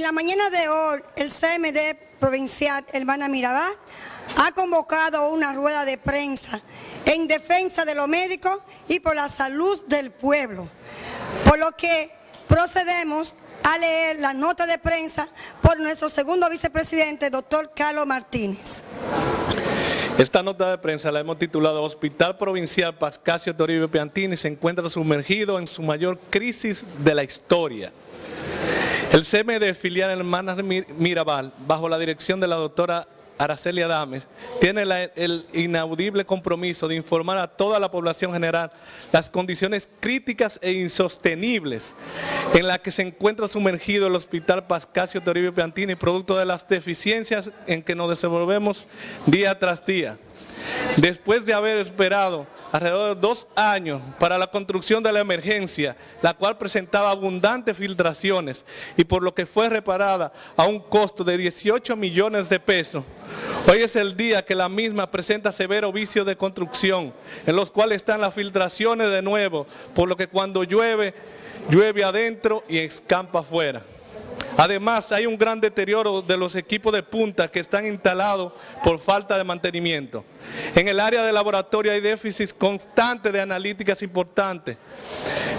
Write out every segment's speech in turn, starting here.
día de hoy, el CMD provincial Hermana Mirabal ha convocado una rueda de prensa en defensa de los médicos y por la salud del pueblo. Por lo que procedemos a leer la nota de prensa por nuestro segundo vicepresidente, doctor Carlos Martínez. Esta nota de prensa la hemos titulado Hospital Provincial Pascasio Toribio Piantini se encuentra sumergido en su mayor crisis de la historia. El CMD filial Hermanas Mirabal, bajo la dirección de la doctora Araceli Adames, tiene el inaudible compromiso de informar a toda la población general las condiciones críticas e insostenibles en las que se encuentra sumergido el Hospital Pascasio Toribio Piantini, producto de las deficiencias en que nos desenvolvemos día tras día. Después de haber esperado alrededor de dos años para la construcción de la emergencia, la cual presentaba abundantes filtraciones y por lo que fue reparada a un costo de 18 millones de pesos. Hoy es el día que la misma presenta severo vicio de construcción, en los cuales están las filtraciones de nuevo, por lo que cuando llueve, llueve adentro y escampa afuera. Además, hay un gran deterioro de los equipos de punta que están instalados por falta de mantenimiento. En el área de laboratorio hay déficits constantes de analíticas importantes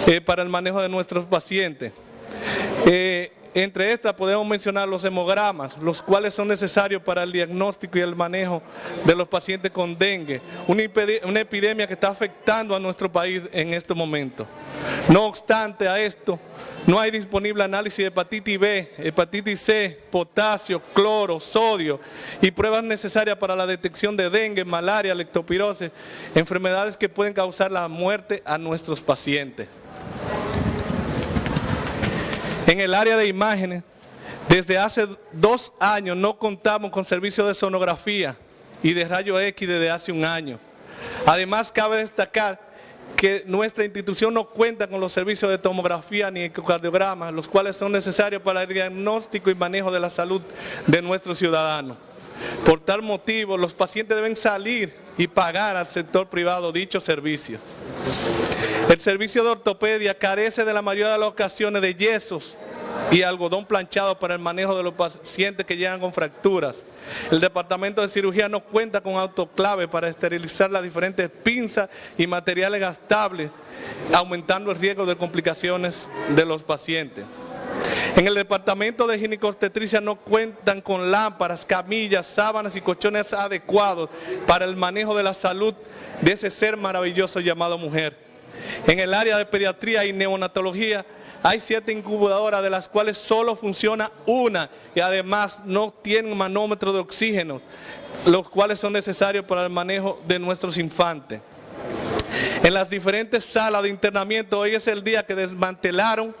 eh, para el manejo de nuestros pacientes. Eh, entre estas podemos mencionar los hemogramas, los cuales son necesarios para el diagnóstico y el manejo de los pacientes con dengue, una, epidemia que está afectando a nuestro país en este momento. No obstante a esto, no hay disponible análisis de hepatitis B, hepatitis C, potasio, cloro, sodio y pruebas necesarias para la detección de dengue, malaria, lectopirosis, enfermedades que pueden causar la muerte a nuestros pacientes. En el área de imágenes, desde hace dos años no contamos con servicios de sonografía y de rayo X desde hace un año. Además, cabe destacar que nuestra institución no cuenta con los servicios de tomografía ni ecocardiograma, los cuales son necesarios para el diagnóstico y manejo de la salud de nuestros ciudadanos. Por tal motivo, los pacientes deben salir y pagar al sector privado dicho servicio. El servicio de ortopedia carece de la mayoría de las ocasiones de yesos y algodón planchado para el manejo de los pacientes que llegan con fracturas. El departamento de cirugía no cuenta con autoclave para esterilizar las diferentes pinzas y materiales gastables, aumentando el riesgo de complicaciones de los pacientes. En el departamento de ginecostetricia no cuentan con lámparas, camillas, sábanas y colchones adecuados para el manejo de la salud de ese ser maravilloso llamado mujer. En el área de pediatría y neonatología hay siete incubadoras de las cuales solo funciona una y además no tienen manómetro de oxígeno, los cuales son necesarios para el manejo de nuestros infantes. En las diferentes salas de internamiento, hoy es el día que desmantelaron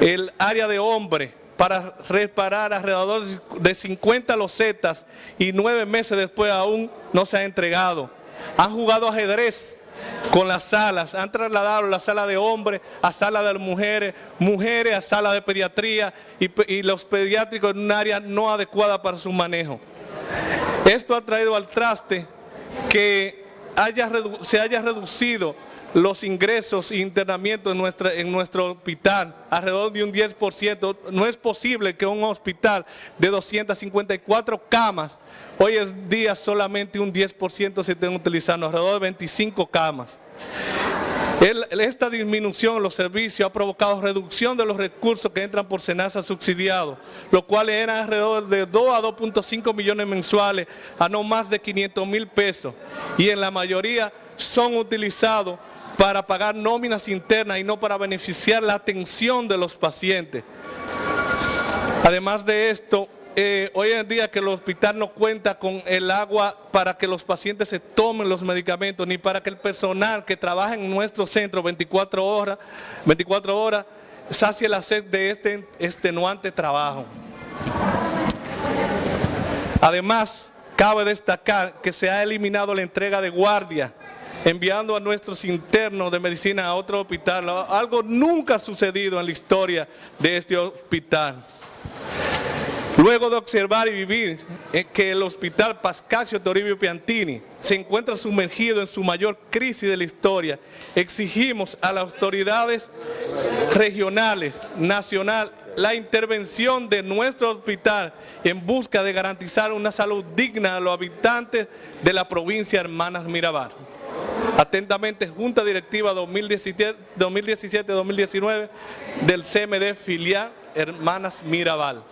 el área de hombre para reparar alrededor de 50 losetas y nueve meses después aún no se ha entregado. Han jugado ajedrez con las salas, han trasladado la sala de hombres a sala de mujeres, mujeres a sala de pediatría y, los pediátricos en un área no adecuada para su manejo. Esto ha traído al traste que se haya reducido los ingresos e internamientos en, en nuestro hospital, alrededor de un 10%. No es posible que un hospital de 254 camas, hoy en día solamente un 10% se estén utilizando, alrededor de 25 camas. Esta disminución en los servicios ha provocado reducción de los recursos que entran por SENASA subsidiados, los cuales eran alrededor de 2 a 2.5 millones mensuales a no más de 500 mil pesos y en la mayoría son utilizados para pagar nóminas internas y no para beneficiar la atención de los pacientes. Además de esto, eh, hoy en día que el hospital no cuenta con el agua para que los pacientes se tomen los medicamentos, ni para que el personal que trabaja en nuestro centro 24 horas, 24 horas sacie la sed de este extenuante trabajo. Además, cabe destacar que se ha eliminado la entrega de guardia enviando a nuestros internos de medicina a otro hospital. Algo nunca ha sucedido en la historia de este hospital. Luego de observar y vivir que el hospital Pascasio Toribio Piantini se encuentra sumergido en su mayor crisis de la historia, exigimos a las autoridades regionales, nacional la intervención de nuestro hospital en busca de garantizar una salud digna a los habitantes de la provincia Hermanas Mirabal. Atentamente, Junta Directiva 2017-2019 del CMD filial Hermanas Mirabal.